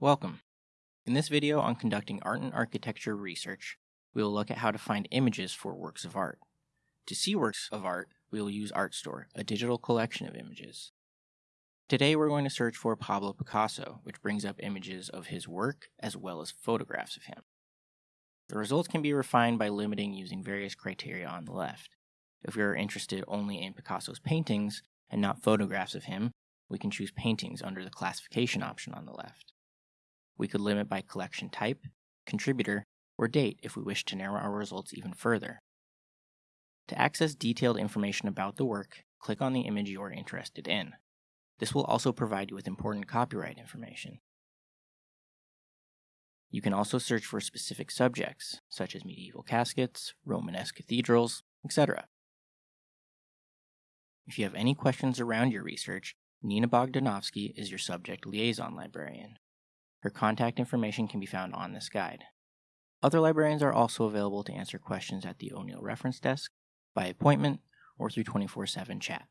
Welcome. In this video on conducting art and architecture research, we will look at how to find images for works of art. To see works of art, we will use Artstor, a digital collection of images. Today we're going to search for Pablo Picasso, which brings up images of his work as well as photographs of him. The results can be refined by limiting using various criteria on the left. If we are interested only in Picasso's paintings and not photographs of him, we can choose paintings under the classification option on the left. We could limit by collection type, contributor, or date if we wish to narrow our results even further. To access detailed information about the work, click on the image you are interested in. This will also provide you with important copyright information. You can also search for specific subjects, such as medieval caskets, Romanesque cathedrals, etc. If you have any questions around your research, Nina Bogdanovsky is your subject liaison librarian. Her contact information can be found on this guide. Other librarians are also available to answer questions at the O'Neill Reference Desk, by appointment, or through 24 7 chat.